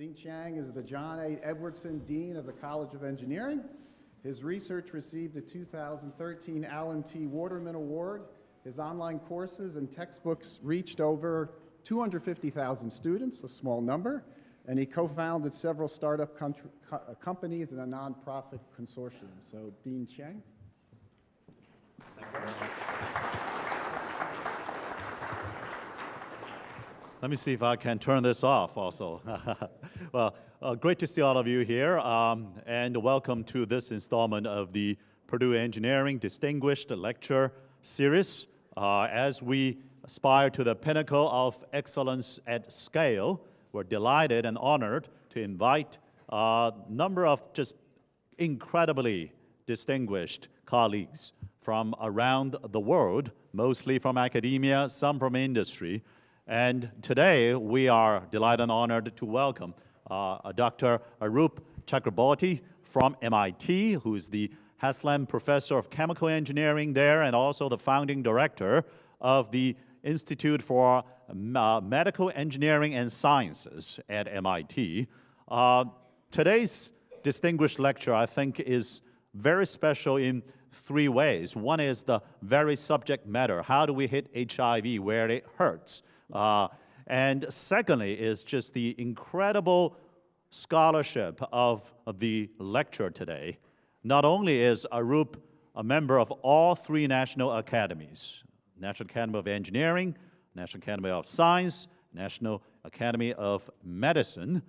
Dean Chiang is the John A. Edwardson Dean of the College of Engineering. His research received the 2013 Alan T. Waterman Award. His online courses and textbooks reached over 250,000 students, a small number, and he co-founded several startup co uh, companies and a nonprofit consortium. So, Dean Chiang. Thank you very much. Let me see if I can turn this off also. well, uh, great to see all of you here, um, and welcome to this installment of the Purdue Engineering Distinguished Lecture Series. Uh, as we aspire to the pinnacle of excellence at scale, we're delighted and honored to invite a number of just incredibly distinguished colleagues from around the world, mostly from academia, some from industry, and today, we are delighted and honored to welcome uh, Dr. Arup Chakraborty from MIT, who is the Haslam Professor of Chemical Engineering there and also the founding director of the Institute for uh, Medical Engineering and Sciences at MIT. Uh, today's distinguished lecture, I think, is very special in three ways. One is the very subject matter. How do we hit HIV where it hurts? Uh, and secondly is just the incredible scholarship of, of the lecture today. Not only is Arup a member of all three national academies, National Academy of Engineering, National Academy of Science, National Academy of Medicine,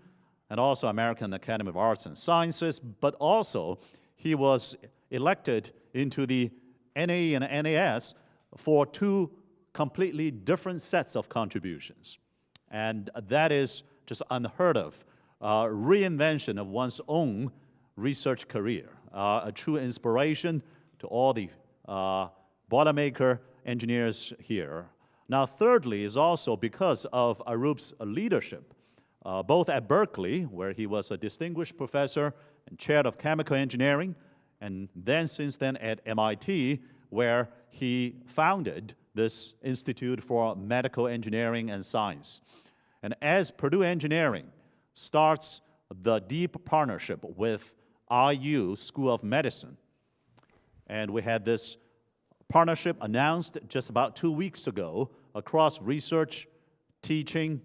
and also American Academy of Arts and Sciences, but also he was elected into the NAE and NAS for two completely different sets of contributions. And that is just unheard of. Uh, reinvention of one's own research career, uh, a true inspiration to all the uh, Boilermaker engineers here. Now, thirdly, is also because of Arup's leadership, uh, both at Berkeley, where he was a distinguished professor and chair of chemical engineering, and then since then at MIT, where he founded this Institute for Medical Engineering and Science. And as Purdue Engineering starts the deep partnership with IU School of Medicine, and we had this partnership announced just about two weeks ago across research, teaching,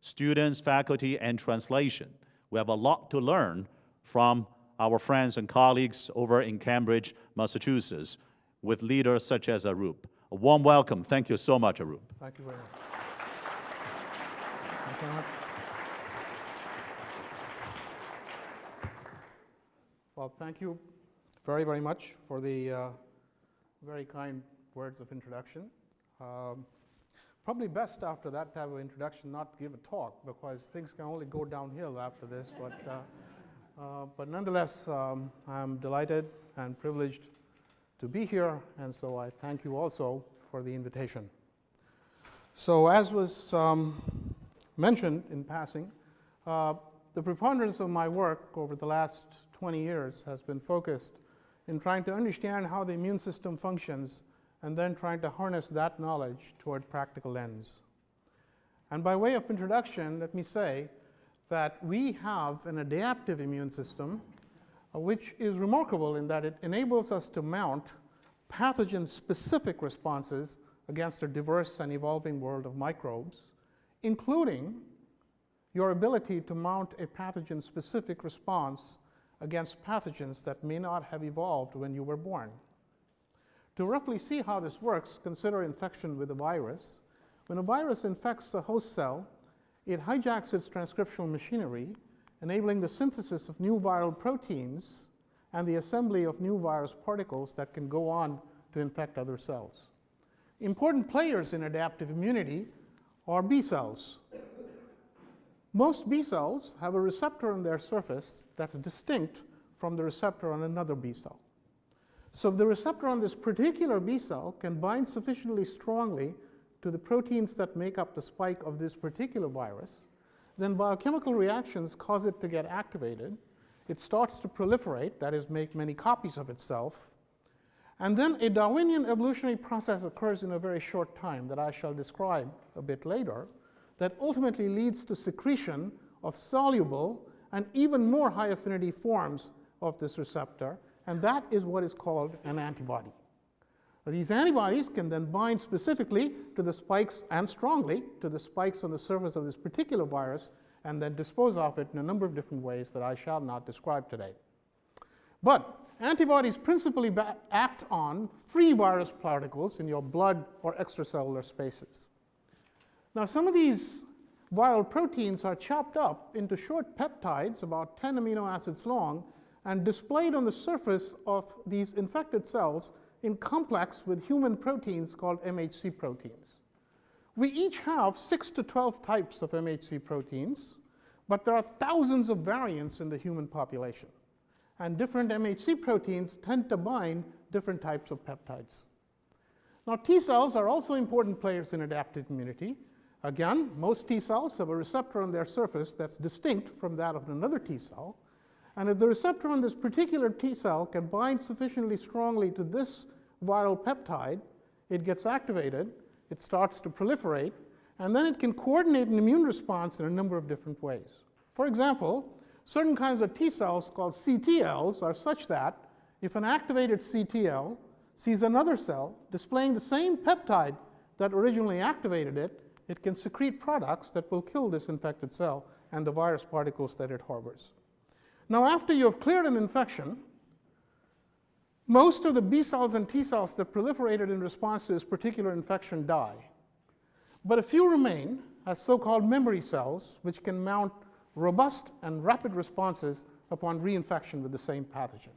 students, faculty, and translation. We have a lot to learn from our friends and colleagues over in Cambridge, Massachusetts, with leaders such as Arup. A warm welcome. Thank you so much, Arup. Thank you very much. Thank you very much. Well, thank you very, very much for the uh, very kind words of introduction. Um, probably best after that type of introduction not give a talk because things can only go downhill after this. But, uh, uh, but nonetheless, um, I'm delighted and privileged to be here, and so I thank you also for the invitation. So as was um, mentioned in passing, uh, the preponderance of my work over the last 20 years has been focused in trying to understand how the immune system functions and then trying to harness that knowledge toward practical ends. And by way of introduction, let me say that we have an adaptive immune system Uh, which is remarkable in that it enables us to mount pathogen-specific responses against a diverse and evolving world of microbes, including your ability to mount a pathogen-specific response against pathogens that may not have evolved when you were born. To roughly see how this works, consider infection with a virus. When a virus infects a host cell, it hijacks its transcriptional machinery enabling the synthesis of new viral proteins and the assembly of new virus particles that can go on to infect other cells. Important players in adaptive immunity are B cells. Most B cells have a receptor on their surface that's distinct from the receptor on another B cell. So if the receptor on this particular B cell can bind sufficiently strongly to the proteins that make up the spike of this particular virus, then biochemical reactions cause it to get activated. It starts to proliferate, that is, make many copies of itself. And then a Darwinian evolutionary process occurs in a very short time that I shall describe a bit later that ultimately leads to secretion of soluble and even more high affinity forms of this receptor, and that is what is called an antibody. These antibodies can then bind specifically to the spikes and strongly to the spikes on the surface of this particular virus and then dispose of it in a number of different ways that I shall not describe today. But antibodies principally act on free virus particles in your blood or extracellular spaces. Now, some of these viral proteins are chopped up into short peptides, about 10 amino acids long, and displayed on the surface of these infected cells in complex with human proteins called MHC proteins. We each have 6 to 12 types of MHC proteins, but there are thousands of variants in the human population. And different MHC proteins tend to bind different types of peptides. Now, T cells are also important players in adaptive immunity. Again, most T cells have a receptor on their surface that's distinct from that of another T cell. And if the receptor on this particular T cell can bind sufficiently strongly to this viral peptide, it gets activated, it starts to proliferate, and then it can coordinate an immune response in a number of different ways. For example, certain kinds of T cells called CTLs are such that if an activated CTL sees another cell displaying the same peptide that originally activated it, it can secrete products that will kill this infected cell and the virus particles that it harbors. Now, after you have cleared an infection, most of the B cells and T cells that proliferated in response to this particular infection die. But a few remain as so-called memory cells, which can mount robust and rapid responses upon reinfection with the same pathogen.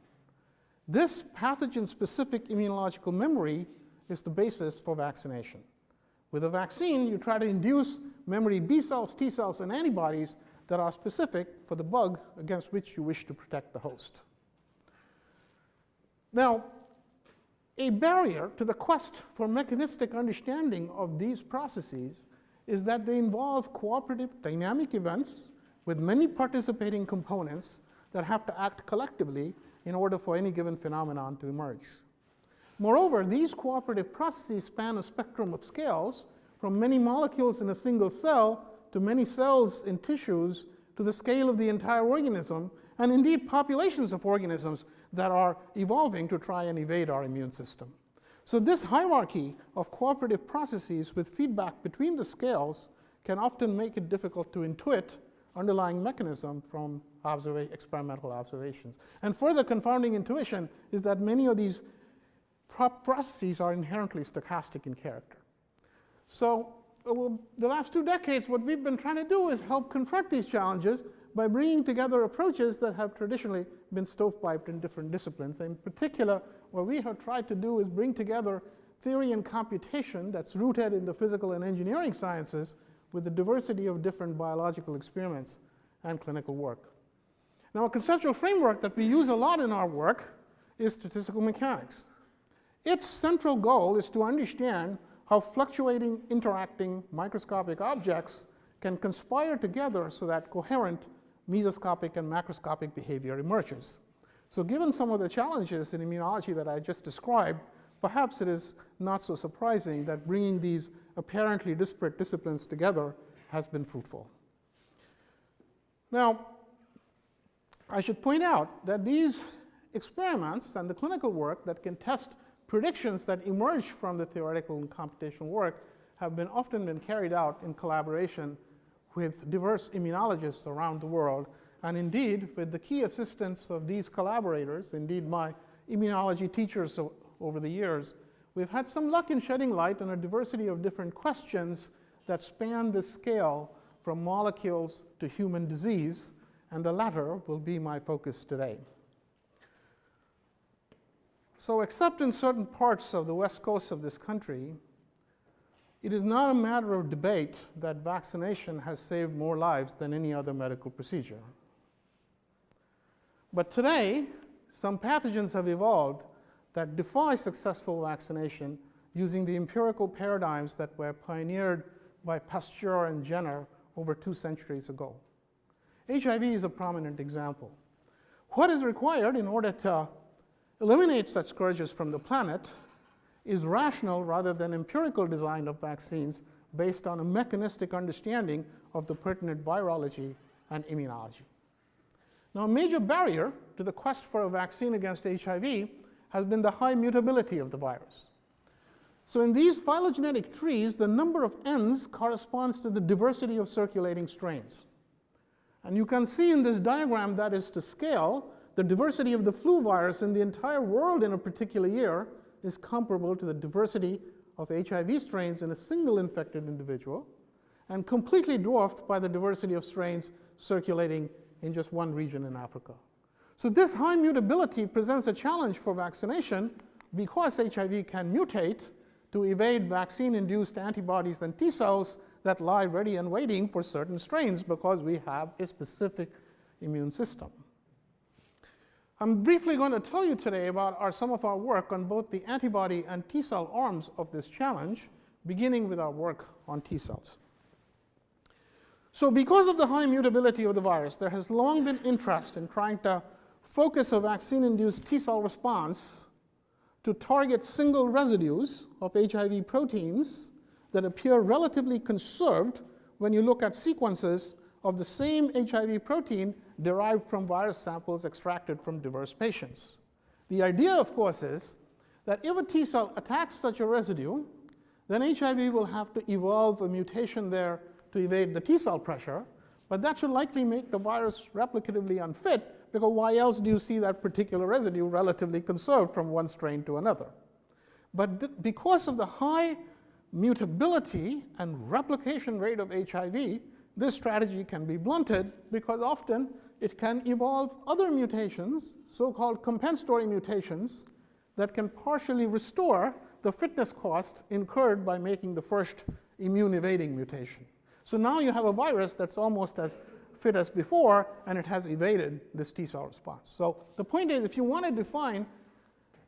This pathogen-specific immunological memory is the basis for vaccination. With a vaccine, you try to induce memory B cells, T cells, and antibodies that are specific for the bug against which you wish to protect the host. Now, a barrier to the quest for mechanistic understanding of these processes is that they involve cooperative dynamic events with many participating components that have to act collectively in order for any given phenomenon to emerge. Moreover, these cooperative processes span a spectrum of scales from many molecules in a single cell to many cells in tissues to the scale of the entire organism, and indeed populations of organisms that are evolving to try and evade our immune system. So this hierarchy of cooperative processes with feedback between the scales can often make it difficult to intuit underlying mechanism from observa experimental observations. And further confounding intuition is that many of these processes are inherently stochastic in character. So uh, the last two decades, what we've been trying to do is help confront these challenges by bringing together approaches that have traditionally been stovepiped in different disciplines. In particular, what we have tried to do is bring together theory and computation that's rooted in the physical and engineering sciences with the diversity of different biological experiments and clinical work. Now, a conceptual framework that we use a lot in our work is statistical mechanics. Its central goal is to understand how fluctuating, interacting microscopic objects can conspire together so that coherent mesoscopic and macroscopic behavior emerges. So given some of the challenges in immunology that I just described, perhaps it is not so surprising that bringing these apparently disparate disciplines together has been fruitful. Now, I should point out that these experiments and the clinical work that can test predictions that emerge from the theoretical and computational work have been often been carried out in collaboration with diverse immunologists around the world, and indeed with the key assistance of these collaborators, indeed my immunology teachers over the years, we've had some luck in shedding light on a diversity of different questions that span the scale from molecules to human disease, and the latter will be my focus today. So except in certain parts of the west coast of this country, it is not a matter of debate that vaccination has saved more lives than any other medical procedure. But today, some pathogens have evolved that defy successful vaccination using the empirical paradigms that were pioneered by Pasteur and Jenner over two centuries ago. HIV is a prominent example. What is required in order to eliminate such scourges from the planet is rational rather than empirical design of vaccines based on a mechanistic understanding of the pertinent virology and immunology. Now, a major barrier to the quest for a vaccine against HIV has been the high mutability of the virus. So in these phylogenetic trees, the number of Ns corresponds to the diversity of circulating strains. And you can see in this diagram that is to scale, the diversity of the flu virus in the entire world in a particular year is comparable to the diversity of HIV strains in a single infected individual and completely dwarfed by the diversity of strains circulating in just one region in Africa. So this high mutability presents a challenge for vaccination because HIV can mutate to evade vaccine-induced antibodies and T cells that lie ready and waiting for certain strains because we have a specific immune system. I'm briefly going to tell you today about our, some of our work on both the antibody and T cell arms of this challenge, beginning with our work on T cells. So because of the high mutability of the virus, there has long been interest in trying to focus a vaccine-induced T cell response to target single residues of HIV proteins that appear relatively conserved when you look at sequences of the same HIV protein derived from virus samples extracted from diverse patients. The idea, of course, is that if a T cell attacks such a residue, then HIV will have to evolve a mutation there to evade the T cell pressure, but that should likely make the virus replicatively unfit because why else do you see that particular residue relatively conserved from one strain to another? But because of the high mutability and replication rate of HIV, this strategy can be blunted because often it can evolve other mutations, so-called compensatory mutations, that can partially restore the fitness cost incurred by making the first immune-evading mutation. So now you have a virus that's almost as fit as before, and it has evaded this T cell response. So the point is, if you want to define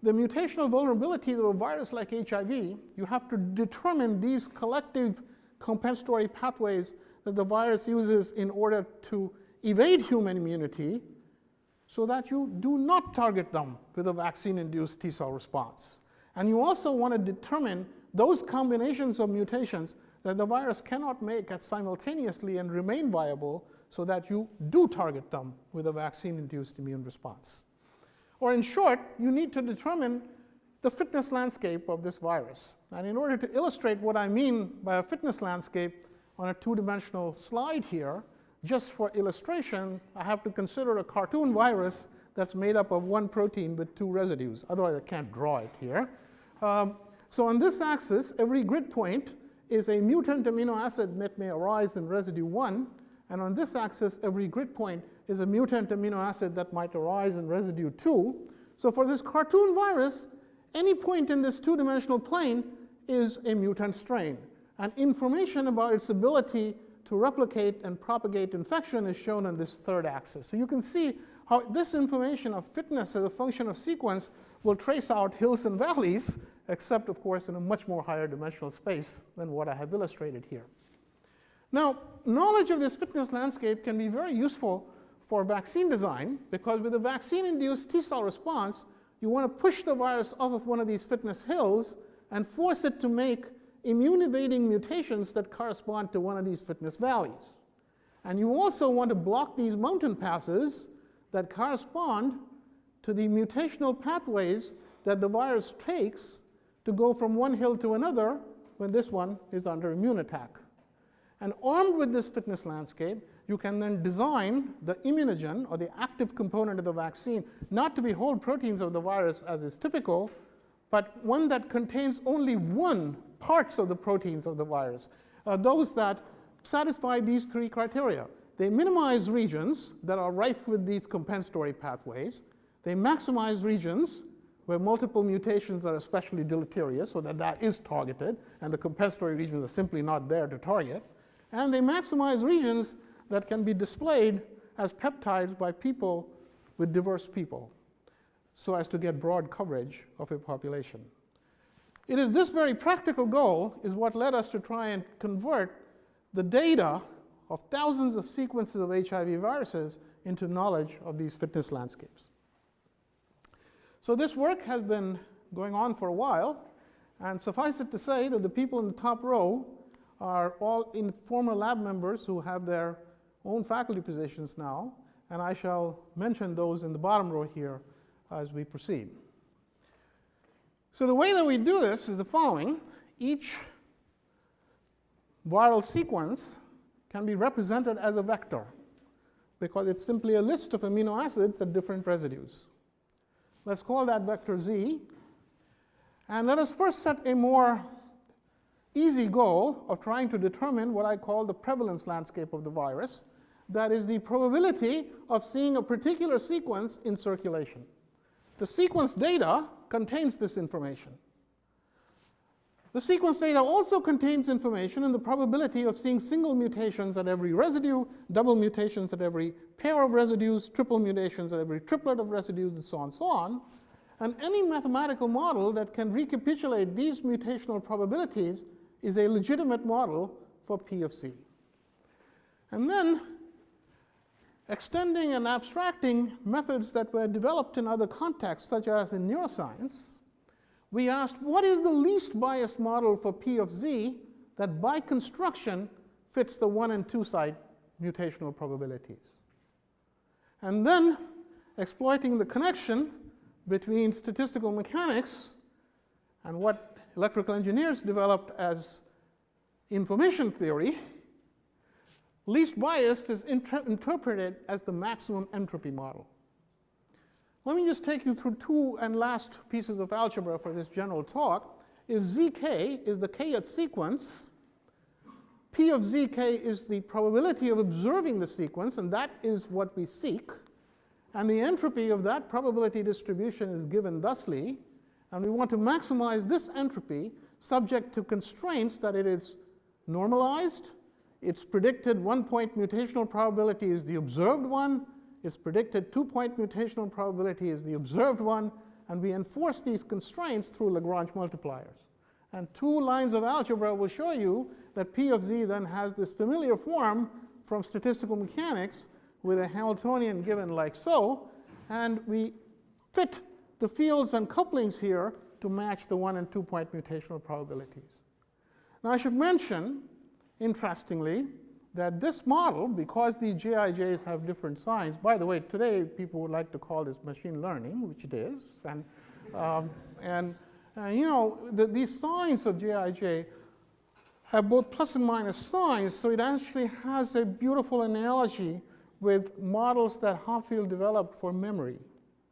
the mutational vulnerability of a virus like HIV, you have to determine these collective compensatory pathways that the virus uses in order to evade human immunity so that you do not target them with a vaccine-induced T cell response. And you also want to determine those combinations of mutations that the virus cannot make simultaneously and remain viable so that you do target them with a vaccine-induced immune response. Or in short, you need to determine the fitness landscape of this virus. And in order to illustrate what I mean by a fitness landscape on a two-dimensional slide here, just for illustration, I have to consider a cartoon virus that's made up of one protein with two residues. Otherwise, I can't draw it here. Um, so on this axis, every grid point is a mutant amino acid that may arise in residue 1, and on this axis, every grid point is a mutant amino acid that might arise in residue 2. So for this cartoon virus, any point in this two-dimensional plane is a mutant strain. And information about its ability to replicate and propagate infection is shown on this third axis. So you can see how this information of fitness as a function of sequence will trace out hills and valleys, except, of course, in a much more higher dimensional space than what I have illustrated here. Now, knowledge of this fitness landscape can be very useful for vaccine design because with a vaccine-induced T cell response, you want to push the virus off of one of these fitness hills and force it to make immune-evading mutations that correspond to one of these fitness valleys. And you also want to block these mountain passes that correspond to the mutational pathways that the virus takes to go from one hill to another when this one is under immune attack. And armed with this fitness landscape, you can then design the immunogen, or the active component of the vaccine, not to be whole proteins of the virus as is typical, but one that contains only one parts of the proteins of the virus, uh, those that satisfy these three criteria. They minimize regions that are rife with these compensatory pathways. They maximize regions where multiple mutations are especially deleterious, so that that is targeted, and the compensatory regions are simply not there to target. And they maximize regions that can be displayed as peptides by people with diverse people, so as to get broad coverage of a population. It is this very practical goal is what led us to try and convert the data of thousands of sequences of HIV viruses into knowledge of these fitness landscapes. So this work has been going on for a while, and suffice it to say that the people in the top row are all in former lab members who have their own faculty positions now, and I shall mention those in the bottom row here as we proceed. So the way that we do this is the following. Each viral sequence can be represented as a vector because it's simply a list of amino acids at different residues. Let's call that vector z. And let us first set a more easy goal of trying to determine what I call the prevalence landscape of the virus. That is the probability of seeing a particular sequence in circulation. The sequence data contains this information. The sequence data also contains information in the probability of seeing single mutations at every residue, double mutations at every pair of residues, triple mutations at every triplet of residues, and so on and so on. And any mathematical model that can recapitulate these mutational probabilities is a legitimate model for P of C. And then extending and abstracting methods that were developed in other contexts, such as in neuroscience, we asked what is the least biased model for P of Z that by construction fits the one and two side mutational probabilities. And then exploiting the connection between statistical mechanics and what electrical engineers developed as information theory, least biased is inter interpreted as the maximum entropy model. Let me just take you through two and last pieces of algebra for this general talk. If zk is the kth sequence, p of zk is the probability of observing the sequence, and that is what we seek. And the entropy of that probability distribution is given thusly. And we want to maximize this entropy subject to constraints that it is normalized, its predicted one-point mutational probability is the observed one, its predicted two-point mutational probability is the observed one, and we enforce these constraints through Lagrange multipliers. And two lines of algebra will show you that P of z then has this familiar form from statistical mechanics with a Hamiltonian given like so, and we fit the fields and couplings here to match the one and two point mutational probabilities. Now I should mention, interestingly, that this model, because these GIJs have different signs, by the way, today people would like to call this machine learning, which it is, and, um, and uh, you know, the, these signs of GIJ have both plus and minus signs, so it actually has a beautiful analogy with models that Hopfield developed for memory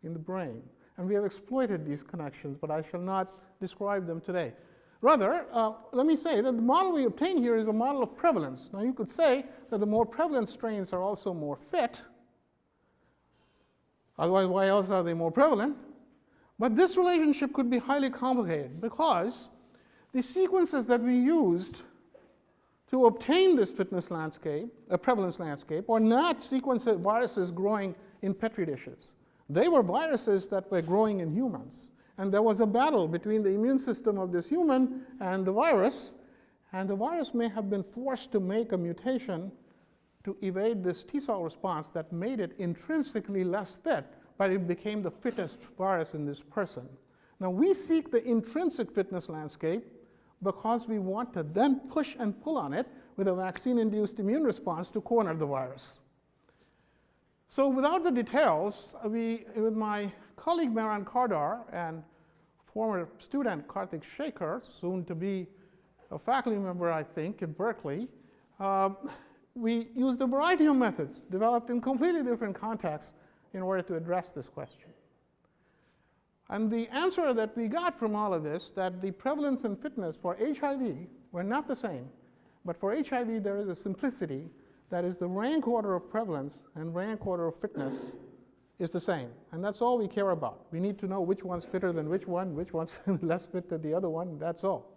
in the brain. And we have exploited these connections, but I shall not describe them today. Rather, uh, let me say that the model we obtain here is a model of prevalence. Now, you could say that the more prevalent strains are also more fit. Otherwise, why else are they more prevalent? But this relationship could be highly complicated because the sequences that we used to obtain this fitness landscape, a prevalence landscape, are not sequences of viruses growing in petri dishes. They were viruses that were growing in humans. And there was a battle between the immune system of this human and the virus. And the virus may have been forced to make a mutation to evade this T cell response that made it intrinsically less fit, but it became the fittest virus in this person. Now, we seek the intrinsic fitness landscape because we want to then push and pull on it with a vaccine induced immune response to corner the virus. So, without the details, we, with my colleague Mehran Kardar and former student Karthik Shaker, soon to be a faculty member, I think, in Berkeley, uh, we used a variety of methods developed in completely different contexts in order to address this question. And the answer that we got from all of this, that the prevalence and fitness for HIV were not the same, but for HIV there is a simplicity that is the rank order of prevalence and rank order of fitness is the same. And that's all we care about. We need to know which one's fitter than which one, which one's less fit than the other one, that's all.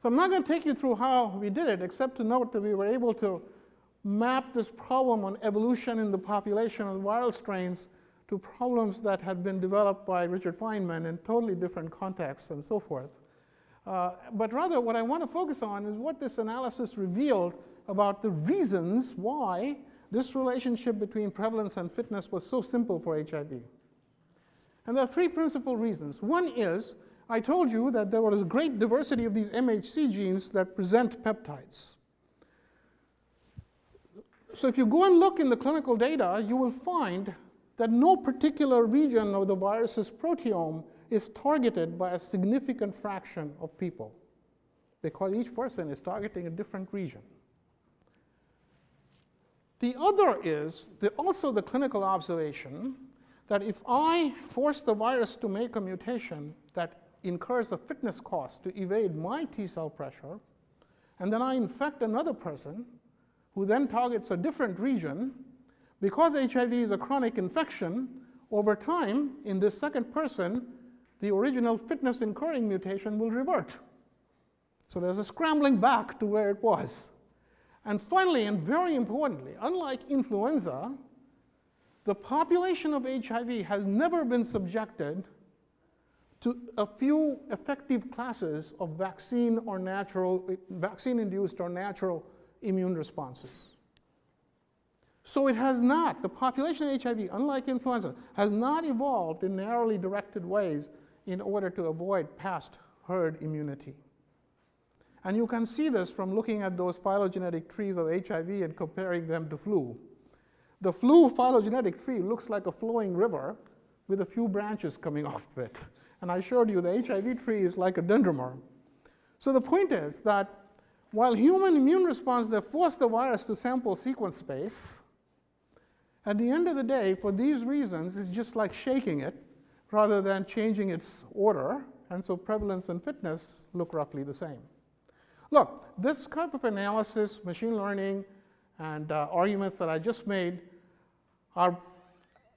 So I'm not going to take you through how we did it, except to note that we were able to map this problem on evolution in the population of viral strains to problems that had been developed by Richard Feynman in totally different contexts and so forth. Uh, but rather, what I want to focus on is what this analysis revealed about the reasons why this relationship between prevalence and fitness was so simple for HIV. And there are three principal reasons. One is, I told you that there was a great diversity of these MHC genes that present peptides. so if you go and look in the clinical data, you will find that no particular region of the virus's proteome is targeted by a significant fraction of people because each person is targeting a different region. The other is the, also the clinical observation that if I force the virus to make a mutation that incurs a fitness cost to evade my T cell pressure, and then I infect another person who then targets a different region, because HIV is a chronic infection, over time, in this second person, the original fitness incurring mutation will revert. So there's a scrambling back to where it was. And finally, and very importantly, unlike influenza, the population of HIV has never been subjected to a few effective classes of vaccine or natural, vaccine-induced or natural immune responses. So it has not, the population of HIV, unlike influenza, has not evolved in narrowly directed ways in order to avoid past herd immunity. And you can see this from looking at those phylogenetic trees of HIV and comparing them to flu. The flu phylogenetic tree looks like a flowing river with a few branches coming off of it. And I showed you the HIV tree is like a dendromer. So the point is that while human immune response they force the virus to sample sequence space, at the end of the day, for these reasons, it's just like shaking it rather than changing its order. And so prevalence and fitness look roughly the same. Look, this type of analysis, machine learning, and uh, arguments that I just made are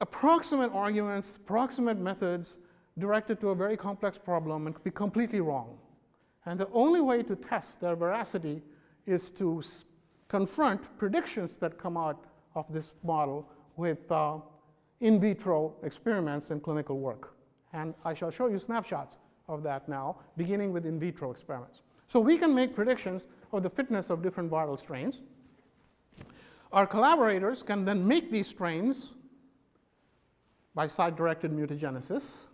approximate arguments, approximate methods directed to a very complex problem and could be completely wrong. And the only way to test their veracity is to confront predictions that come out of this model with uh, in vitro experiments and clinical work. And I shall show you snapshots of that now, beginning with in vitro experiments. So we can make predictions of the fitness of different viral strains. Our collaborators can then make these strains by site-directed mutagenesis.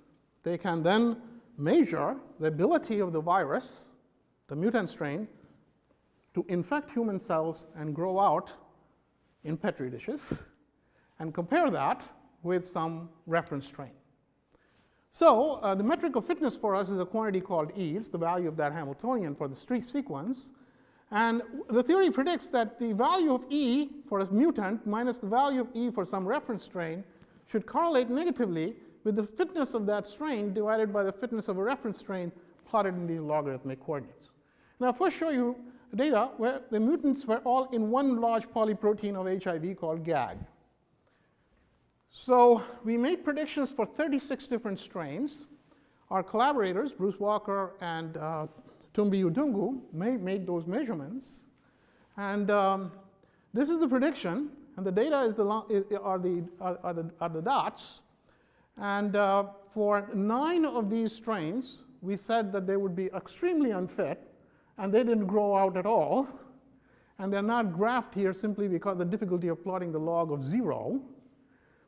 They can then measure the ability of the virus, the mutant strain, to infect human cells and grow out in petri dishes and compare that with some reference strain. So uh, the metric of fitness for us is a quantity called E. It's the value of that Hamiltonian for the street sequence. And the theory predicts that the value of E for a mutant minus the value of E for some reference strain should correlate negatively with the fitness of that strain divided by the fitness of a reference strain plotted in these logarithmic coordinates. Now, I'll first show you data where the mutants were all in one large polyprotein of HIV called GAG. So we made predictions for 36 different strains. Our collaborators, Bruce Walker and uh, Tumbi Udungu, made, those measurements. And um, this is the prediction, and the data is the, are, the, are, the, are the dots. And uh, for nine of these strains, we said that they would be extremely unfit, and they didn't grow out at all. And they're not graphed here simply because the difficulty of plotting the log of zero.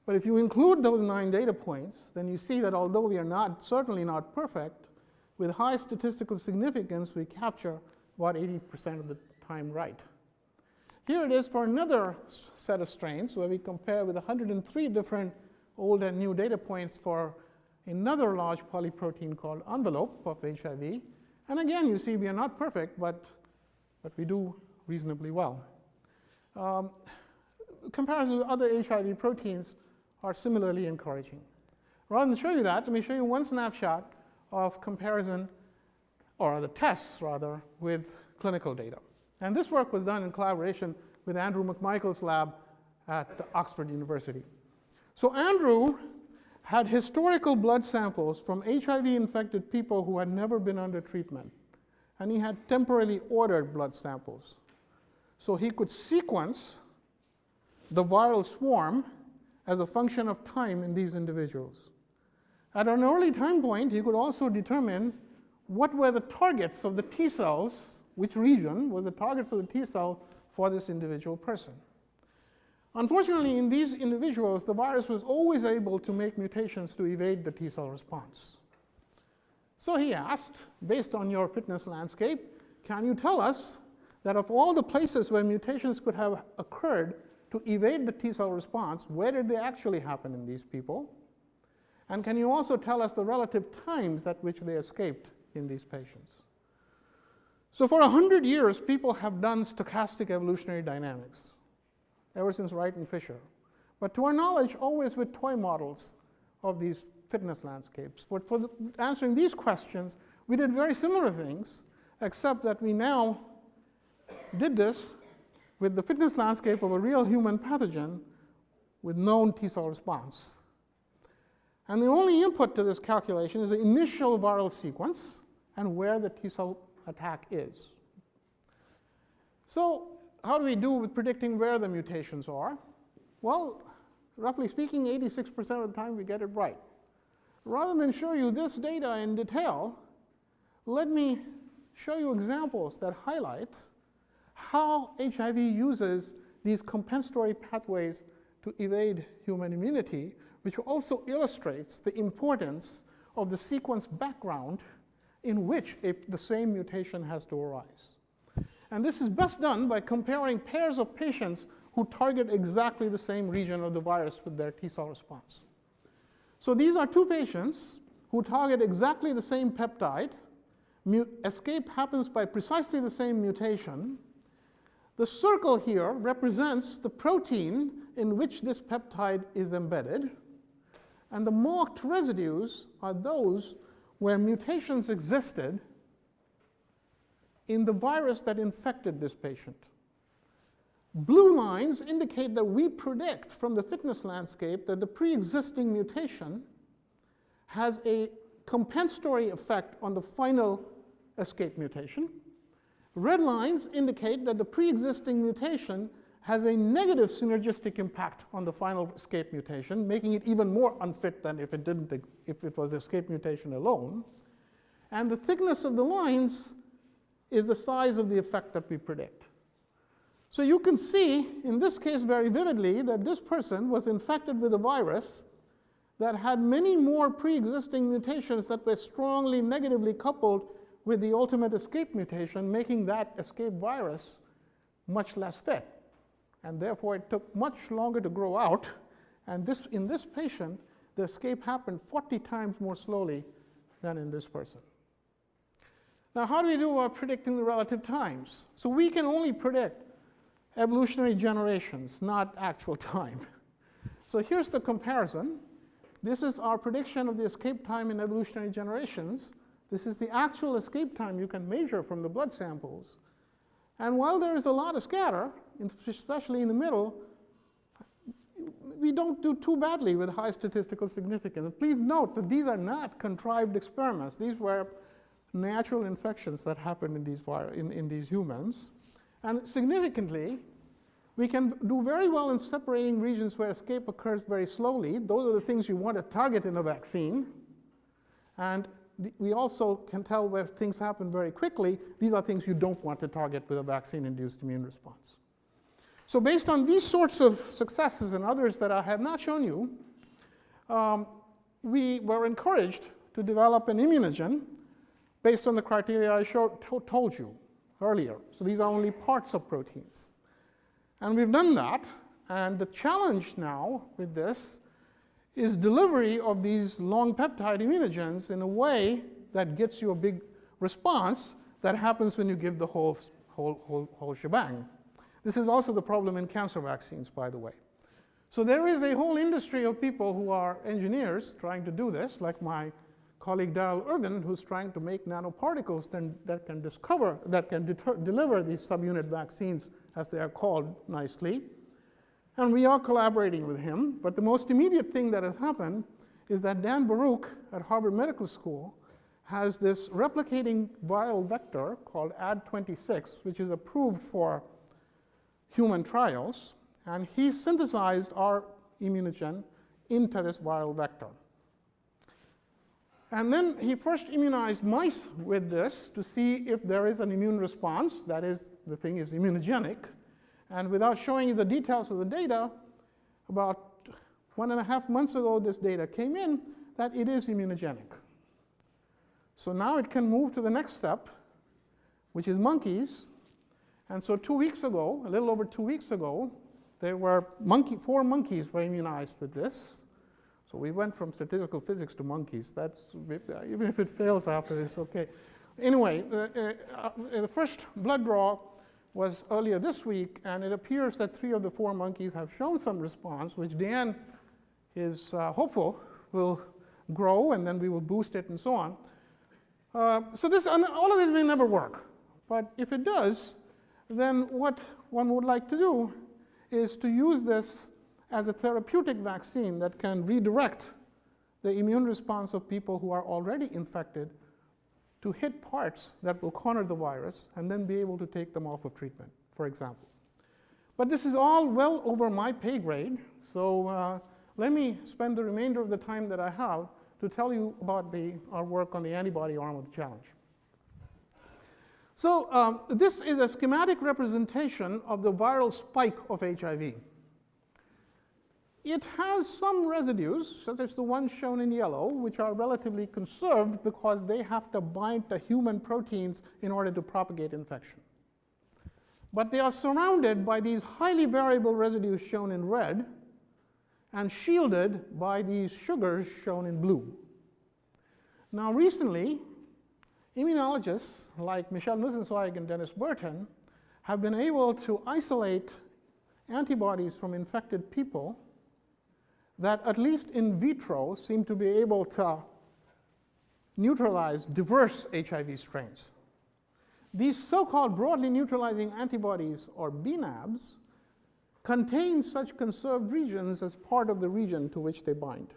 But if you include those nine data points, then you see that although we are not, certainly not perfect, with high statistical significance, we capture about 80% of the time right. Here it is for another set of strains where we compare with 103 different old and new data points for another large polyprotein called envelope of HIV. And again, you see we are not perfect, but, but we do reasonably well. Um, comparison with other HIV proteins, are similarly encouraging. Rather than show you that, let me show you one snapshot of comparison, or the tests rather, with clinical data. And this work was done in collaboration with Andrew McMichael's lab at Oxford University. So Andrew had historical blood samples from HIV-infected people who had never been under treatment. And he had temporarily ordered blood samples. So he could sequence the viral swarm as a function of time in these individuals. At an early time point, he could also determine what were the targets of the T cells, which region was the targets of the T cell for this individual person. Unfortunately, in these individuals, the virus was always able to make mutations to evade the T cell response. So he asked, based on your fitness landscape, can you tell us that of all the places where mutations could have occurred to evade the T cell response, where did they actually happen in these people? And can you also tell us the relative times at which they escaped in these patients? So for 100 years, people have done stochastic evolutionary dynamics, ever since Wright and Fisher. But to our knowledge, always with toy models of these fitness landscapes. But for the, answering these questions, we did very similar things, except that we now did this with the fitness landscape of a real human pathogen with known T cell response. And the only input to this calculation is the initial viral sequence and where the T cell attack is. So, how do we do with predicting where the mutations are? Well, roughly speaking, 86% of the time we get it right. Rather than show you this data in detail, let me show you examples that highlight how HIV uses these compensatory pathways to evade human immunity, which also illustrates the importance of the sequence background in which a, the same mutation has to arise. And this is best done by comparing pairs of patients who target exactly the same region of the virus with their T cell response. So these are two patients who target exactly the same peptide. escape happens by precisely the same mutation. The circle here represents the protein in which this peptide is embedded. And the marked residues are those where mutations existed in the virus that infected this patient. Blue lines indicate that we predict from the fitness landscape that the pre-existing mutation has a compensatory effect on the final escape mutation. Red lines indicate that the pre-existing mutation has a negative synergistic impact on the final escape mutation, making it even more unfit than if it didn't if it was the escape mutation alone. And the thickness of the lines is the size of the effect that we predict. So you can see, in this case very vividly, that this person was infected with a virus that had many more pre-existing mutations that were strongly negatively coupled with the ultimate escape mutation, making that escape virus much less fit. And therefore, it took much longer to grow out. And this, in this patient, the escape happened 40 times more slowly than in this person. Now, how do we do about predicting the relative times? So we can only predict evolutionary generations, not actual time. So here's the comparison. This is our prediction of the escape time in evolutionary generations. This is the actual escape time you can measure from the blood samples. And while there is a lot of scatter, especially in the middle, we don't do too badly with high statistical significance. Please note that these are not contrived experiments. These were natural infections that happened in these, in, in these humans. And significantly, we can do very well in separating regions where escape occurs very slowly. Those are the things you want to target in a vaccine. And we also can tell where things happen very quickly. These are things you don't want to target with a vaccine-induced immune response. So based on these sorts of successes and others that I have not shown you, um, we were encouraged to develop an immunogen based on the criteria I showed, told you earlier. So these are only parts of proteins. And we've done that. And the challenge now with this is delivery of these long peptide immunogens in a way that gets you a big response that happens when you give the whole, whole, whole, whole shebang. This is also the problem in cancer vaccines, by the way. So there is a whole industry of people who are engineers trying to do this, like my colleague Darrell Irvin, who's trying to make nanoparticles that can discover, that can deter, deliver these subunit vaccines, as they are called nicely. And we are collaborating with him. But the most immediate thing that has happened is that Dan Barouch at Harvard Medical School has this replicating viral vector called AD26, which is approved for human trials. And he synthesized our immunogen into this viral vector. And then he first immunized mice with this to see if there is an immune response, that is, the thing is immunogenic. And without showing you the details of the data, about one and a half months ago, this data came in that it is immunogenic. So now it can move to the next step, which is monkeys. And so two weeks ago, a little over two weeks ago, there were monkey, four monkeys were immunized with this. So we went from statistical physics to monkeys. That's, even if it fails after this, okay. Anyway, uh, uh, uh, the first blood draw was earlier this week, and it appears that three of the four monkeys have shown some response, which Dan is uh, hopeful will grow, and then we will boost it and so on. Uh, so this, all of this may never work, but if it does, then what one would like to do is to use this as a therapeutic vaccine that can redirect the immune response of people who are already infected to hit parts that will corner the virus and then be able to take them off of treatment, for example. But this is all well over my pay grade, so uh, let me spend the remainder of the time that I have to tell you about the, our work on the antibody arm of the challenge. So um, this is a schematic representation of the viral spike of HIV. It has some residues, such as the ones shown in yellow, which are relatively conserved because they have to bind to human proteins in order to propagate infection. But they are surrounded by these highly variable residues shown in red and shielded by these sugars shown in blue. Now recently, immunologists like Michelle Nussenzweig and Dennis Burton have been able to isolate antibodies from infected people that at least in vitro seem to be able to neutralize diverse HIV strains. These so-called broadly neutralizing antibodies, or BNABs, contain such conserved regions as part of the region to which they bind.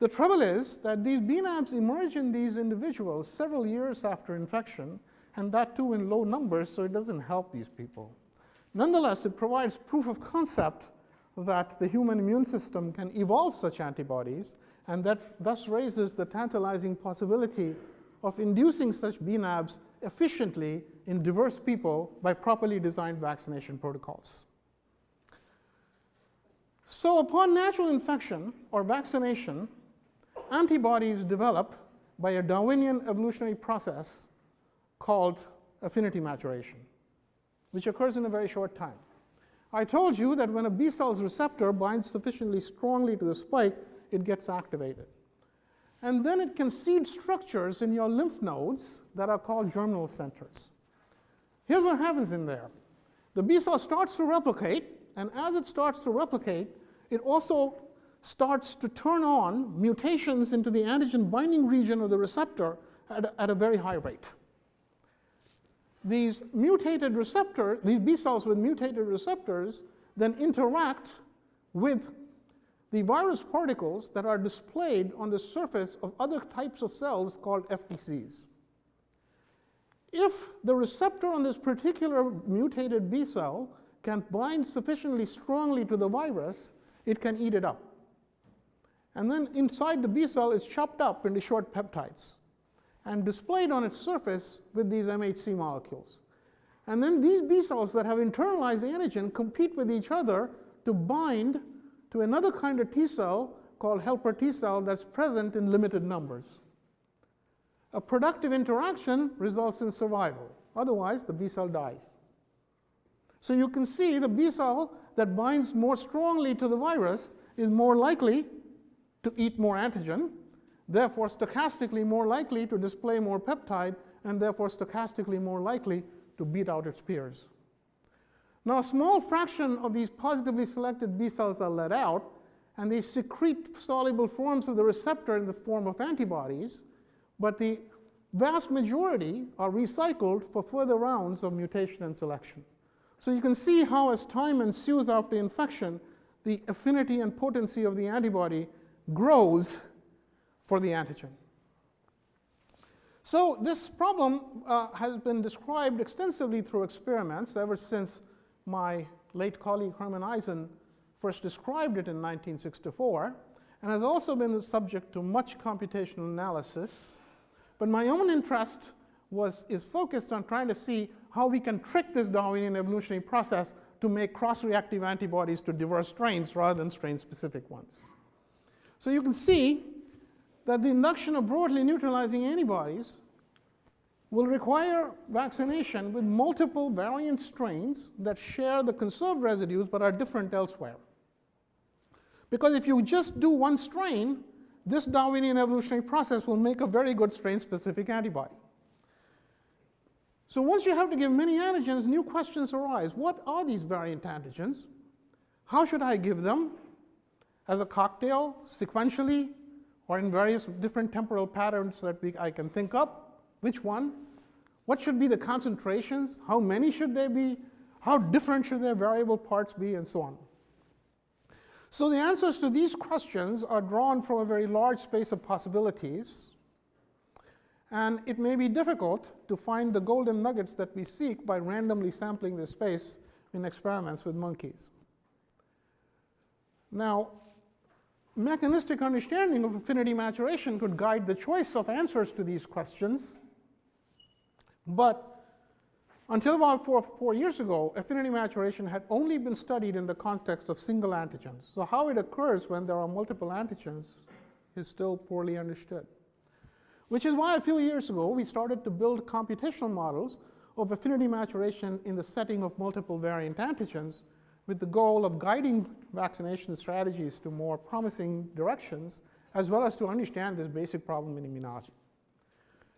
The trouble is that these BNABs emerge in these individuals several years after infection, and that too in low numbers, so it doesn't help these people. Nonetheless, it provides proof of concept that the human immune system can evolve such antibodies, and that thus raises the tantalizing possibility of inducing such BNABs efficiently in diverse people by properly designed vaccination protocols. So upon natural infection or vaccination, antibodies develop by a Darwinian evolutionary process called affinity maturation, which occurs in a very short time. I told you that when a B cell's receptor binds sufficiently strongly to the spike, it gets activated. And then it can seed structures in your lymph nodes that are called germinal centers. Here's what happens in there. The B cell starts to replicate, and as it starts to replicate, it also starts to turn on mutations into the antigen binding region of the receptor at a, at a very high rate these mutated receptors, these B cells with mutated receptors, then interact with the virus particles that are displayed on the surface of other types of cells called FDCs. If the receptor on this particular mutated B cell can bind sufficiently strongly to the virus, it can eat it up. And then inside the B cell, it's chopped up into short peptides and displayed on its surface with these MHC molecules. And then these B cells that have internalized antigen compete with each other to bind to another kind of T cell called helper T cell that's present in limited numbers. A productive interaction results in survival. Otherwise, the B cell dies. So you can see the B cell that binds more strongly to the virus is more likely to eat more antigen therefore stochastically more likely to display more peptide, and therefore stochastically more likely to beat out its peers. Now, a small fraction of these positively selected B cells are let out, and they secrete soluble forms of the receptor in the form of antibodies, but the vast majority are recycled for further rounds of mutation and selection. So you can see how as time ensues after infection, the affinity and potency of the antibody grows for the antigen. So this problem uh, has been described extensively through experiments ever since my late colleague Herman Eisen first described it in 1964, and has also been the subject to much computational analysis. But my own interest was, is focused on trying to see how we can trick this Darwinian evolutionary process to make cross-reactive antibodies to diverse strains rather than strain-specific ones. So you can see that the induction of broadly neutralizing antibodies will require vaccination with multiple variant strains that share the conserved residues but are different elsewhere. Because if you just do one strain, this Darwinian evolutionary process will make a very good strain-specific antibody. So once you have to give many antigens, new questions arise. What are these variant antigens? How should I give them? As a cocktail, sequentially, or in various different temporal patterns that we, I can think up? Which one? What should be the concentrations? How many should they be? How different should their variable parts be? And so on. So the answers to these questions are drawn from a very large space of possibilities and it may be difficult to find the golden nuggets that we seek by randomly sampling the space in experiments with monkeys. Now, mechanistic understanding of affinity maturation could guide the choice of answers to these questions. But until about four, four years ago, affinity maturation had only been studied in the context of single antigens. So how it occurs when there are multiple antigens is still poorly understood. Which is why a few years ago we started to build computational models of affinity maturation in the setting of multiple variant antigens with the goal of guiding vaccination strategies to more promising directions, as well as to understand this basic problem in immunology.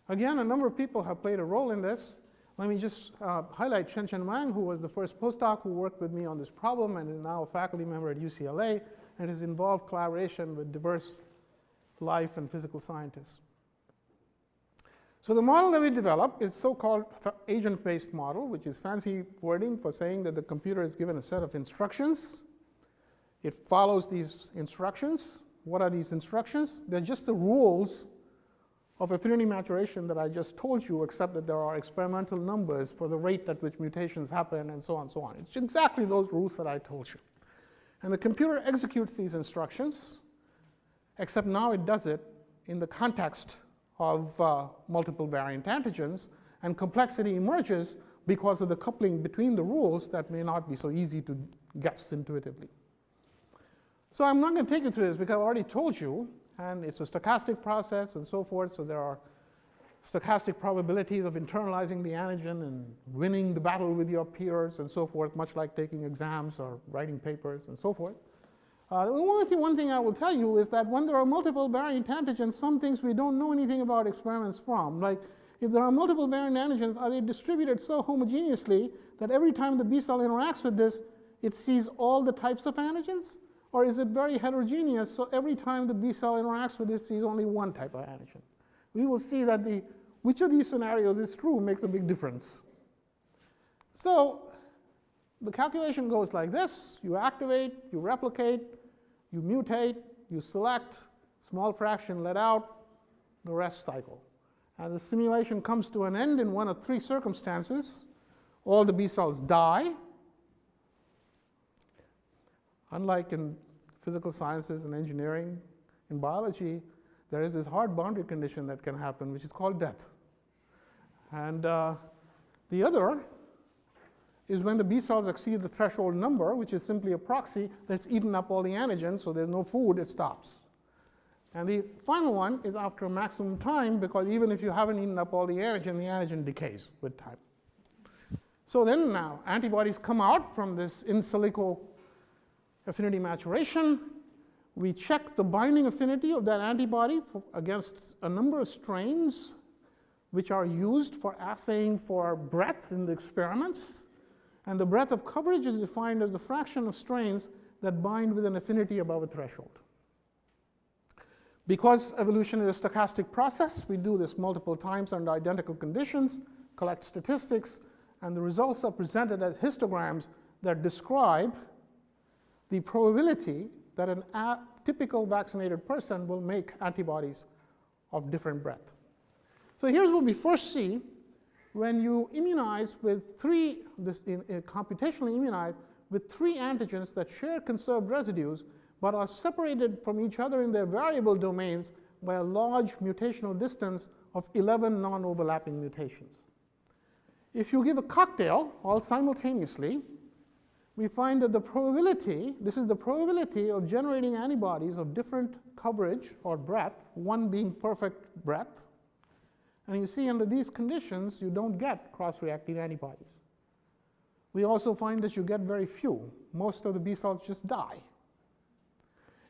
Again, a number of people have played a role in this. Let me just uh, highlight Chen-Chen Wang, who was the first postdoc who worked with me on this problem and is now a faculty member at UCLA and has involved collaboration with diverse life and physical scientists. So the model that we developed is so-called agent-based model, which is fancy wording for saying that the computer is given a set of instructions. It follows these instructions. What are these instructions? They're just the rules of affinity maturation that I just told you, except that there are experimental numbers for the rate at which mutations happen and so on and so on. It's exactly those rules that I told you. And the computer executes these instructions, except now it does it in the context of uh, multiple variant antigens, and complexity emerges because of the coupling between the rules that may not be so easy to guess intuitively. So I'm not going to take you through this because I've already told you, and it's a stochastic process and so forth, so there are stochastic probabilities of internalizing the antigen and winning the battle with your peers and so forth, much like taking exams or writing papers and so forth. Uh, one, thing, one thing I will tell you is that when there are multiple variant antigens, some things we don't know anything about experiments from. Like if there are multiple variant antigens, are they distributed so homogeneously that every time the B cell interacts with this, it sees all the types of antigens? Or is it very heterogeneous, so every time the B cell interacts with this, it sees only one type of antigen? We will see that the, which of these scenarios is true makes a big difference. So the calculation goes like this. You activate, you replicate, you mutate, you select, small fraction let out, the rest cycle. And the simulation comes to an end in one of three circumstances. All the B cells die. Unlike in physical sciences and engineering, in biology, there is this hard boundary condition that can happen, which is called death. And uh, the other is when the B cells exceed the threshold number, which is simply a proxy that's eaten up all the antigens, so there's no food, it stops. And the final one is after a maximum time, because even if you haven't eaten up all the antigen, the antigen decays with time. So then now, antibodies come out from this in silico affinity maturation. We check the binding affinity of that antibody for, against a number of strains, which are used for assaying for breadth in the experiments. And the breadth of coverage is defined as the fraction of strains that bind with an affinity above a threshold. Because evolution is a stochastic process, we do this multiple times under identical conditions, collect statistics, and the results are presented as histograms that describe the probability that an typical vaccinated person will make antibodies of different breadth. So here's what we first see when you immunize with three, this, in, in computationally immunize with three antigens that share conserved residues but are separated from each other in their variable domains by a large mutational distance of 11 non-overlapping mutations. If you give a cocktail all simultaneously, we find that the probability, this is the probability of generating antibodies of different coverage or breadth, one being perfect breadth, And you see under these conditions, you don't get cross-reactive antibodies. We also find that you get very few. Most of the B cells just die.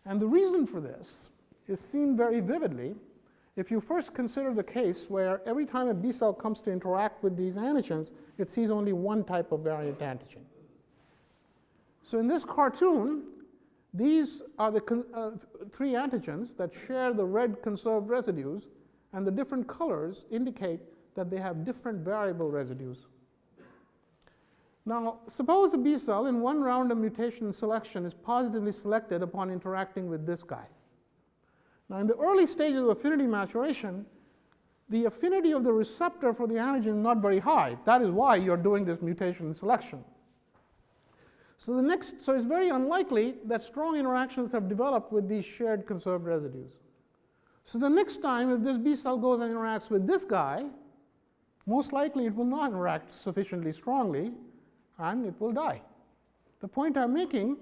And the reason for this is seen very vividly if you first consider the case where every time a B cell comes to interact with these antigens, it sees only one type of variant antigen. So in this cartoon, these are the uh, three antigens that share the red conserved residues, and the different colors indicate that they have different variable residues. Now, suppose a B cell in one round of mutation selection is positively selected upon interacting with this guy. Now, in the early stages of affinity maturation, the affinity of the receptor for the antigen is not very high. That is why you're doing this mutation selection. So the next, so it's very unlikely that strong interactions have developed with these shared conserved residues. So the next time, if this B cell goes and interacts with this guy, most likely it will not interact sufficiently strongly, and it will die. The point I'm making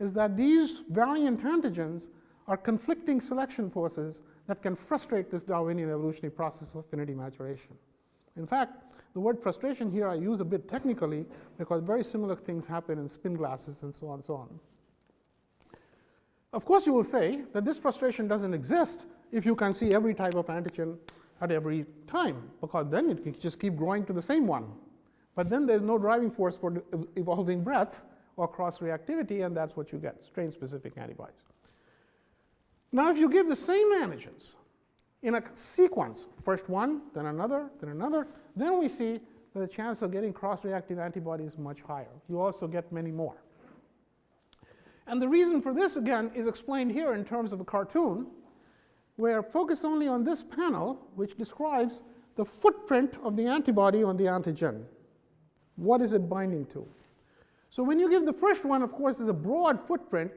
is that these variant antigens are conflicting selection forces that can frustrate this Darwinian evolutionary process of affinity maturation. In fact, the word frustration here I use a bit technically because very similar things happen in spin glasses and so on and so on. Of course, you will say that this frustration doesn't exist if you can see every type of antigen at every time, because then it can just keep growing to the same one. But then there's no driving force for evolving breadth or cross-reactivity, and that's what you get, strain-specific antibodies. Now, if you give the same antigens in a sequence, first one, then another, then another, then we see that the chance of getting cross-reactive antibodies is much higher. You also get many more. And the reason for this, again, is explained here in terms of a cartoon, where focus only on this panel, which describes the footprint of the antibody on the antigen. What is it binding to? So when you give the first one, of course, is a broad footprint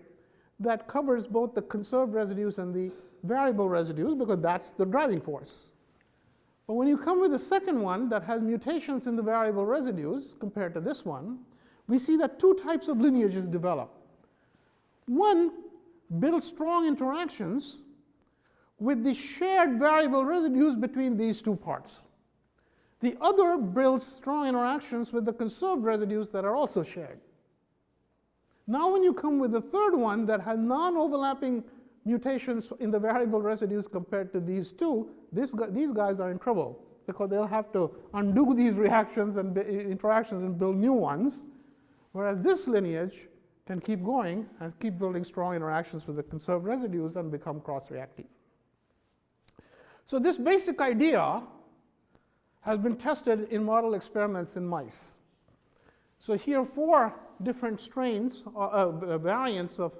that covers both the conserved residues and the variable residues because that's the driving force. But when you come with the second one that has mutations in the variable residues compared to this one, we see that two types of lineages develop. One builds strong interactions with the shared variable residues between these two parts. The other builds strong interactions with the conserved residues that are also shared. Now when you come with the third one that has non-overlapping mutations in the variable residues compared to these two, this, these guys are in trouble because they'll have to undo these reactions and interactions and build new ones, whereas this lineage can keep going and keep building strong interactions with the conserved residues and become cross-reactive. So this basic idea has been tested in model experiments in mice. So here four different strains, uh, uh, variants of,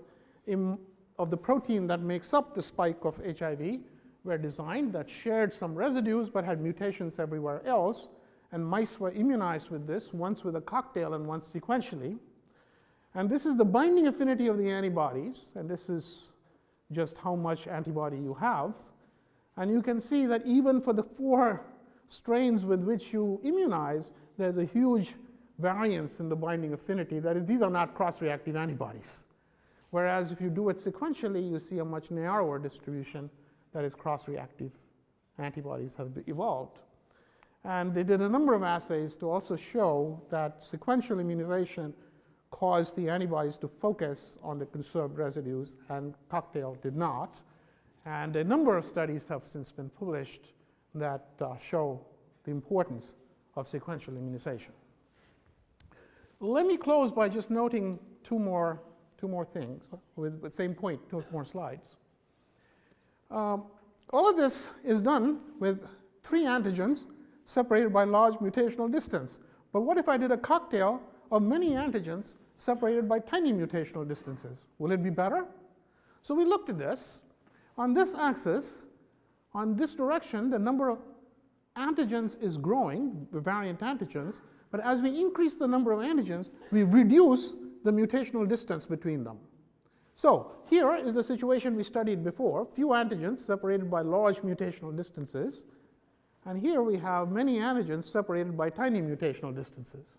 of the protein that makes up the spike of HIV were designed that shared some residues but had mutations everywhere else. And mice were immunized with this, once with a cocktail and once sequentially. And this is the binding affinity of the antibodies, and this is just how much antibody you have. And you can see that even for the four strains with which you immunize, there's a huge variance in the binding affinity. That is, these are not cross-reactive antibodies. Whereas if you do it sequentially, you see a much narrower distribution that is cross-reactive antibodies have evolved. And they did a number of assays to also show that sequential immunization caused the antibodies to focus on the conserved residues, and cocktail did not. And a number of studies have since been published that uh, show the importance of sequential immunization. Let me close by just noting two more, two more things with the same point, two more slides. Um, all of this is done with three antigens separated by large mutational distance. But what if I did a cocktail of many antigens separated by tiny mutational distances? Will it be better? So we looked at this. On this axis, on this direction, the number of antigens is growing, the variant antigens, but as we increase the number of antigens, we reduce the mutational distance between them. So here is the situation we studied before, few antigens separated by large mutational distances. And here we have many antigens separated by tiny mutational distances.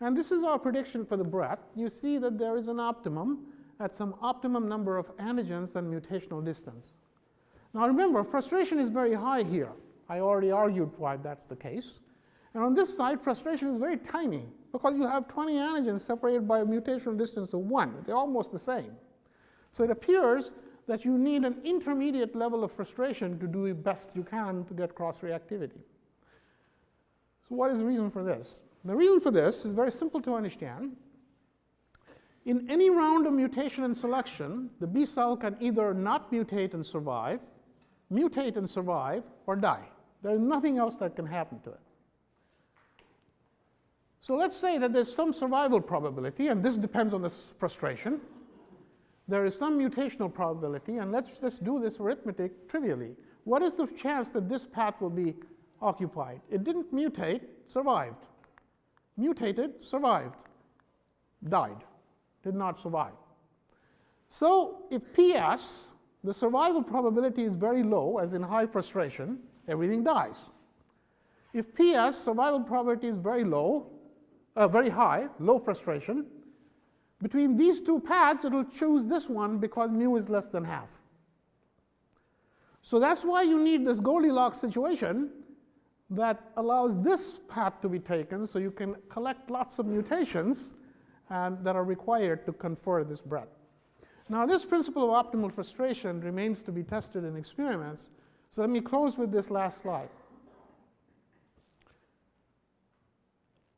And this is our prediction for the breadth. You see that there is an optimum at some optimum number of antigens and mutational distance. Now remember, frustration is very high here. I already argued why that's the case. And on this side, frustration is very tiny because you have 20 antigens separated by a mutational distance of 1. They're almost the same. So it appears that you need an intermediate level of frustration to do the best you can to get cross-reactivity. So what is the reason for this? The reason for this is very simple to understand. In any round of mutation and selection, the B cell can either not mutate and survive, mutate and survive, or die. There is nothing else that can happen to it. So let's say that there's some survival probability, and this depends on this frustration. There is some mutational probability, and let's just do this arithmetic trivially. What is the chance that this path will be occupied? It didn't mutate, survived. Mutated, survived. Died, did not survive. So if PS, the survival probability is very low, as in high frustration, everything dies. If PS, survival probability is very low, uh, very high, low frustration, between these two paths, it'll choose this one because mu is less than half. So that's why you need this Goldilocks situation that allows this path to be taken so you can collect lots of mutations and that are required to confer this breadth. Now, this principle of optimal frustration remains to be tested in experiments. So let me close with this last slide.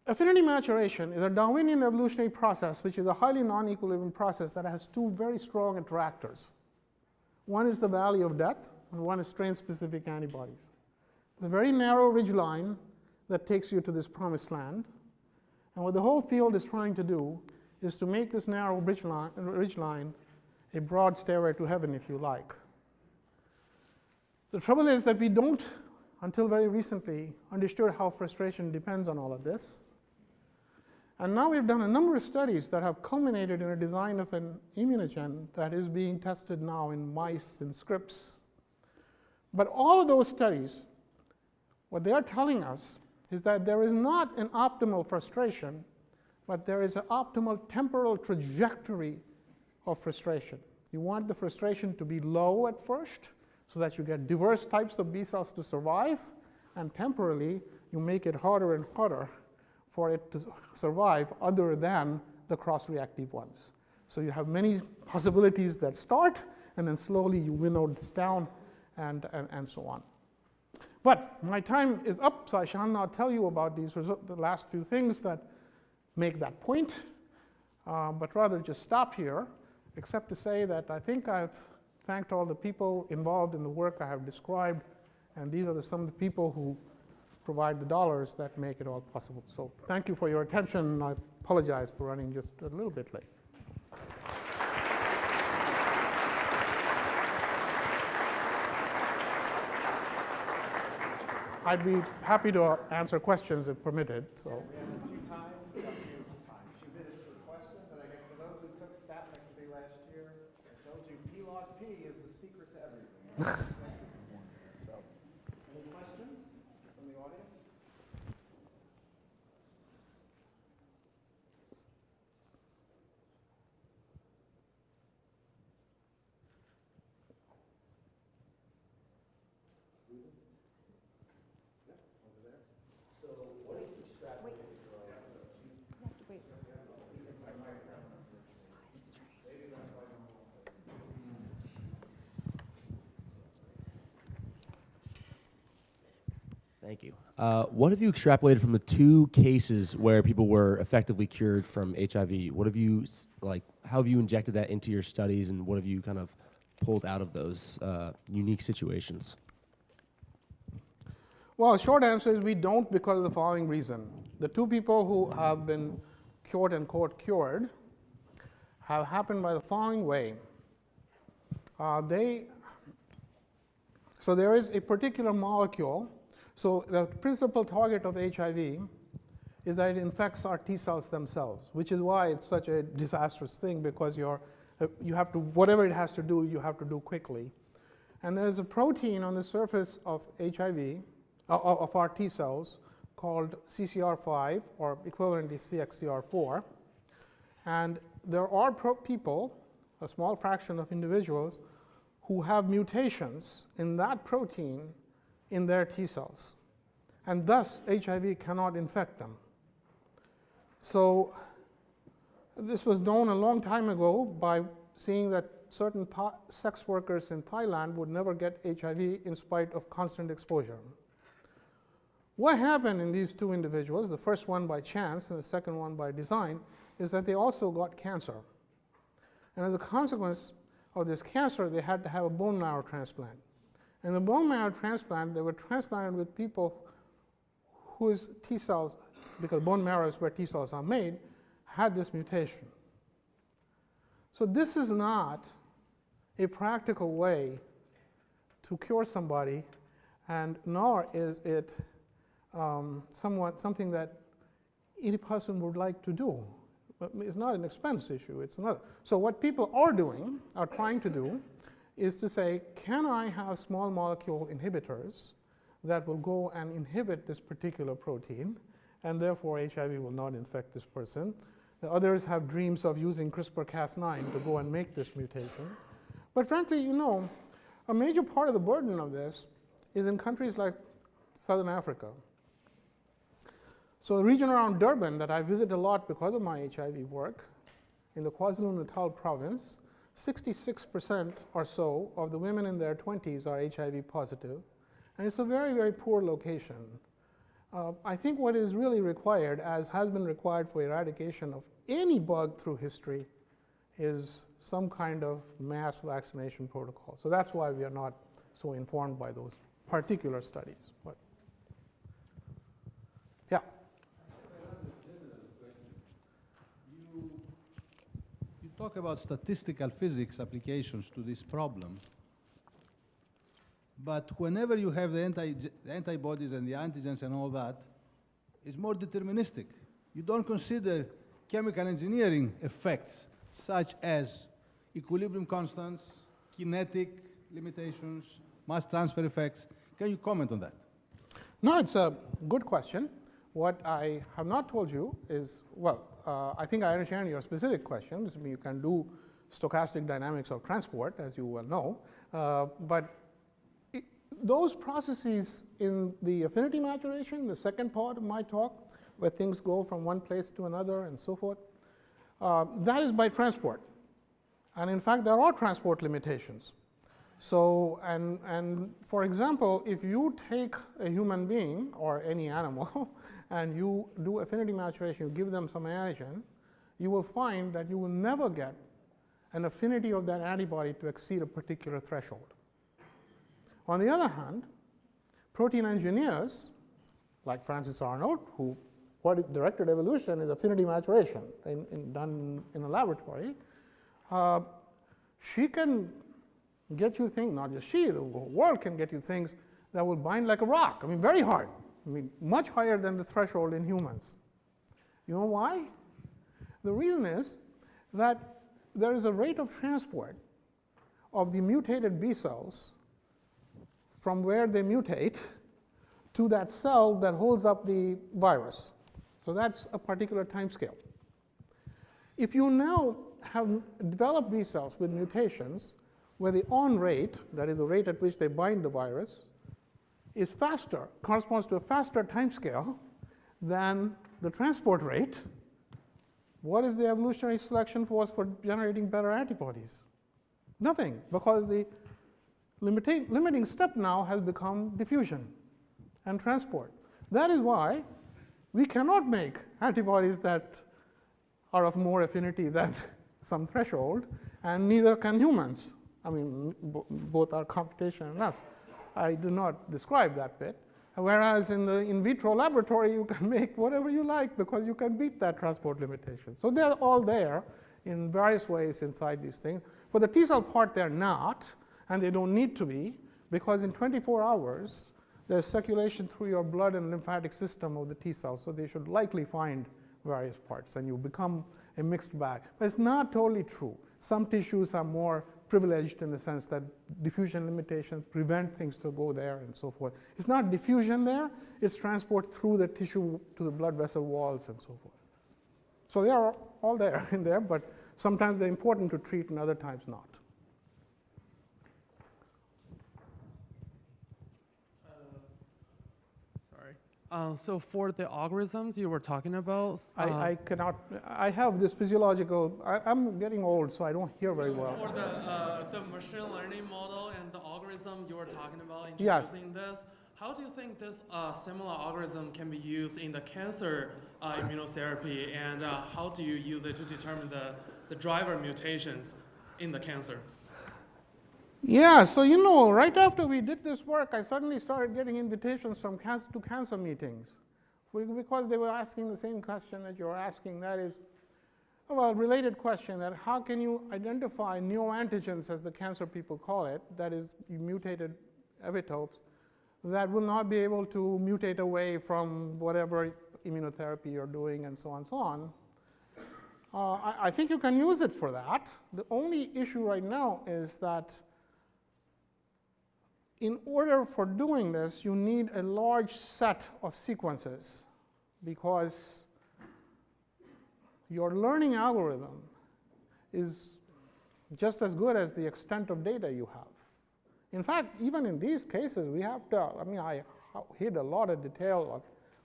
Affinity maturation is a Darwinian evolutionary process, which is a highly non-equilibrium process that has two very strong attractors. One is the valley of death, and one is strain-specific antibodies. A very narrow ridge line that takes you to this promised land. And what the whole field is trying to do is to make this narrow ridge line, ridge line a broad stairway to heaven, if you like. The trouble is that we don't, until very recently, understood how frustration depends on all of this. And now we've done a number of studies that have culminated in a design of an immunogen that is being tested now in mice and scripts. But all of those studies, what they are telling us is that there is not an optimal frustration, but there is an optimal temporal trajectory of frustration. You want the frustration to be low at first so that you get diverse types of B cells to survive, and temporarily you make it harder and harder for it to survive other than the cross-reactive ones. So you have many possibilities that start, and then slowly you winnow this down, and, and, and so on. But my time is up, so I shall not tell you about these the last few things that make that point, uh, but rather just stop here, except to say that I think I've thanked all the people involved in the work I have described, and these are the, some of the people who provide the dollars that make it all possible. So thank you for your attention. I apologize for running just a little bit late. I'd be happy to answer questions if permitted. So. We have a few times, a few, a few minutes for questions, and I guess for those who took stat day last year, I told you P log P is the secret to everything. Thank you. Uh, what have you extrapolated from the two cases where people were effectively cured from HIV? What have you like? How have you injected that into your studies, and what have you kind of pulled out of those uh, unique situations? Well, short answer is we don't because of the following reason. The two people who have been cured and quote cured have happened by the following way. Uh, they so there is a particular molecule so the principal target of HIV is that it infects our T cells themselves, which is why it's such a disastrous thing because you're, you have to, whatever it has to do, you have to do quickly. And there's a protein on the surface of HIV, uh, of our T cells, called CCR5, or equivalently CXCR4. And there are people, a small fraction of individuals, who have mutations in that protein in their T cells, and thus HIV cannot infect them. So, this was known a long time ago by seeing that certain sex workers in Thailand would never get HIV in spite of constant exposure. What happened in these two individuals, the first one by chance and the second one by design, is that they also got cancer. And as a consequence of this cancer, they had to have a bone marrow transplant. And the bone marrow transplant, they were transplanted with people whose T cells, because bone marrow is where T cells are made, had this mutation. So this is not a practical way to cure somebody, and nor is it um, somewhat something that any person would like to do. It's not an expense issue, it's another. So what people are doing, are trying to do, is to say, can I have small molecule inhibitors that will go and inhibit this particular protein, and therefore HIV will not infect this person. The others have dreams of using CRISPR-Cas9 to go and make this mutation. But frankly, you know, a major part of the burden of this is in countries like Southern Africa. So the region around Durban that I visit a lot because of my HIV work, in the KwaZulu-Natal province, 66% or so of the women in their 20s are HIV positive, and it's a very, very poor location. Uh, I think what is really required, as has been required for eradication of any bug through history, is some kind of mass vaccination protocol. So that's why we are not so informed by those particular studies. But yeah. Talk about statistical physics applications to this problem, but whenever you have the, anti- the antibodies and the antigens and all that, it's more deterministic. You don't consider chemical engineering effects such as equilibrium constants, kinetic limitations, mass transfer effects. Can you comment on that? No, it's a good question. What I have not told you is, well, I think I understand your specific questions. I mean, you can do stochastic dynamics of transport, as you well know, uh, but it, those processes in the affinity maturation, the second part of my talk, where things go from one place to another and so forth, uh, that is by transport. And in fact, there are transport limitations. So, and, and for example, if you take a human being or any animal and you do affinity maturation, you give them some antigen, you will find that you will never get an affinity of that antibody to exceed a particular threshold. On the other hand, protein engineers, like Frances Arnold, who what directed evolution is affinity maturation in, in, done in a laboratory, uh, she can get you things, not just she, the world can get you things that will bind like a rock. I mean, very hard. I mean, much higher than the threshold in humans. You know why? The reason is that there is a rate of transport of the mutated B cells from where they mutate to that cell that holds up the virus. So that's a particular time scale. If you now have developed B cells with mutations where the on rate, that is the rate at which they bind the virus, is faster, corresponds to a faster time scale than the transport rate, what is the evolutionary selection force for generating better antibodies? Nothing, because the limiting, limiting step now has become diffusion and transport. That is why we cannot make antibodies that are of more affinity than some threshold, and neither can humans. I mean, both are computation and us. I do not describe that bit. Whereas in the in vitro laboratory, you can make whatever you like because you can beat that transport limitation. So they're all there in various ways inside these things. For the T cell part, they're not, and they don't need to be, because in 24 hours, there's circulation through your blood and lymphatic system of the T cells, so they should likely find various parts, and you become a mixed bag. But it's not totally true. Some tissues are more privileged in the sense that diffusion limitations prevent things to go there and so forth. It's not diffusion there, it's transport through the tissue to the blood vessel walls and so forth. So they are all there in there, but sometimes they're important to treat and other times not. Uh, Uh, so for the algorithms you were talking about, uh, I, I cannot, I have this physiological, I, I'm getting old, so I don't hear very well. for the uh, the machine learning model and the algorithm you were talking about Yes. this, how do you think this uh, similar algorithm can be used in the cancer uh, immunotherapy, and uh, how do you use it to determine the, the driver mutations in the cancer? Yeah, so you know, right after we did this work, I suddenly started getting invitations from to cancer meetings because they were asking the same question that you're asking. That is, well, related question that how can you identify neoantigens, as the cancer people call it, that is mutated epitopes, that will not be able to mutate away from whatever immunotherapy you're doing, and so on and so on. Uh, I, I think you can use it for that. The only issue right now is that in order for doing this, you need a large set of sequences because your learning algorithm is just as good as the extent of data you have. In fact, even in these cases, we have to, I mean, I hid a lot of detail,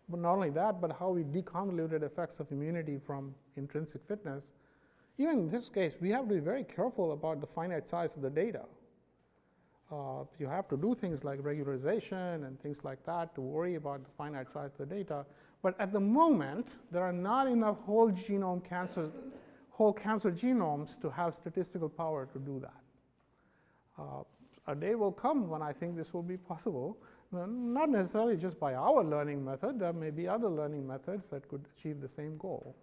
but not only that, but how we deconvoluted effects of immunity from intrinsic fitness. Even in this case, we have to be very careful about the finite size of the data. Uh, you have to do things like regularization and things like that to worry about the finite size of the data. But at the moment, there are not enough whole genome cancer, whole cancer genomes to have statistical power to do that. Uh, a day will come when I think this will be possible, not necessarily just by our learning method. There may be other learning methods that could achieve the same goal.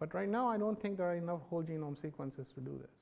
But right now, I don't think there are enough whole genome sequences to do this.